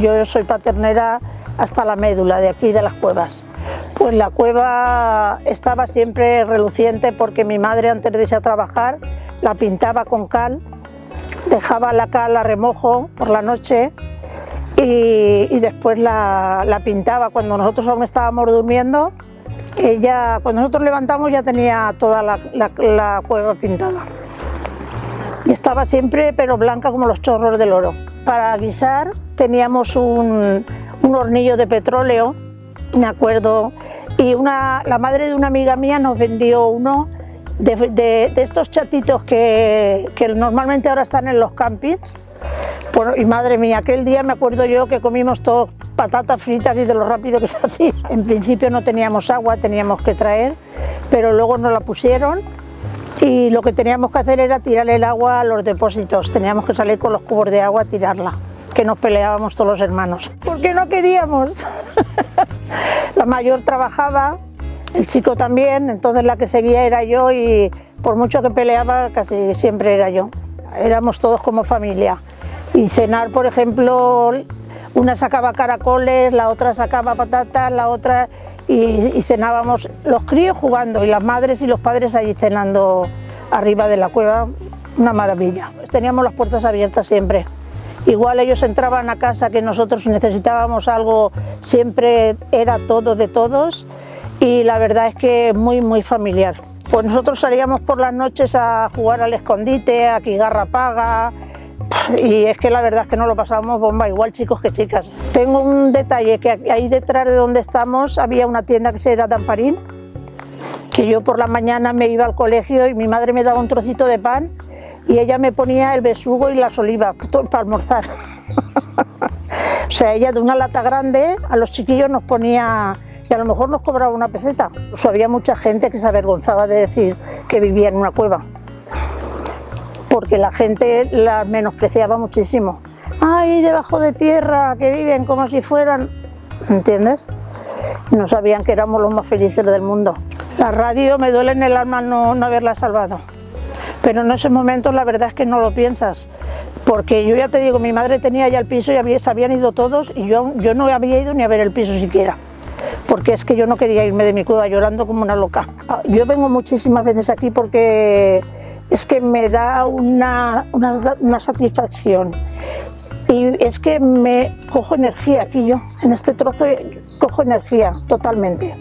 yo soy paternera hasta la médula de aquí de las cuevas. Pues la cueva estaba siempre reluciente porque mi madre antes de irse a trabajar la pintaba con cal, dejaba la cal a remojo por la noche y, después la, pintaba cuando nosotros aún estábamos durmiendo. Ella, cuando nosotros levantamos ya tenía toda la, cueva pintada. Y estaba siempre pero blanca como los chorros del oro. Para guisar teníamos un, un hornillo de petróleo, me acuerdo, y una, la madre de una amiga mía nos vendió uno de, estos chatitos que, que, normalmente ahora están en los campings. y madre mía, aquel día me acuerdo yo que comimos todos patatas fritas y de lo rápido que se hacía. En principio no teníamos agua, teníamos que traer, pero luego nos la pusieron y lo que teníamos que hacer era tirar el agua a los depósitos. Teníamos que salir con los cubos de agua a tirarla, que nos peleábamos todos los hermanos. Porque no queríamos. la mayor trabajaba el chico también, entonces la que seguía era yo y por mucho que peleaba casi siempre era yo. Éramos todos como familia. Y cenar, por ejemplo, una sacaba caracoles, la otra sacaba patatas, la otra... Y, cenábamos los críos jugando y las madres y los padres allí cenando arriba de la cueva, una maravilla. Teníamos las puertas abiertas siempre. Igual ellos entraban a casa que nosotros necesitábamos algo, siempre era todo de todos y la verdad es que muy muy familiar. Pues nosotros salíamos por las noches a jugar al escondite, a Kigarra Paga y es que la verdad es que no lo pasábamos bomba, igual chicos que chicas. Tengo un detalle, que ahí detrás de donde estamos había una tienda que se llama Tamparín, que yo por la mañana me iba al colegio y mi madre me daba un trocito de pan y ella me ponía el besugo y las olivas para almorzar. o sea, ella de una lata grande a los chiquillos nos ponía y a lo mejor nos cobraba una peseta. había mucha gente que se avergonzaba de decir que vivía en una cueva, porque la gente la menospreciaba muchísimo. ¡Ay, debajo de tierra, que viven como si fueran! ¿Entiendes? No sabían que éramos los más felices del mundo. La radio me duele en el alma no haberla salvado, pero en ese momento la verdad es que no lo piensas, porque yo ya te digo, mi madre tenía ya el piso y se habían ido todos y yo, yo no había ido ni a ver el piso siquiera porque es que yo no quería irme de mi cueva llorando como una loca. Yo vengo muchísimas veces aquí porque es que me da una, una, satisfacción y es que me cojo energía aquí yo, en este trozo cojo energía totalmente.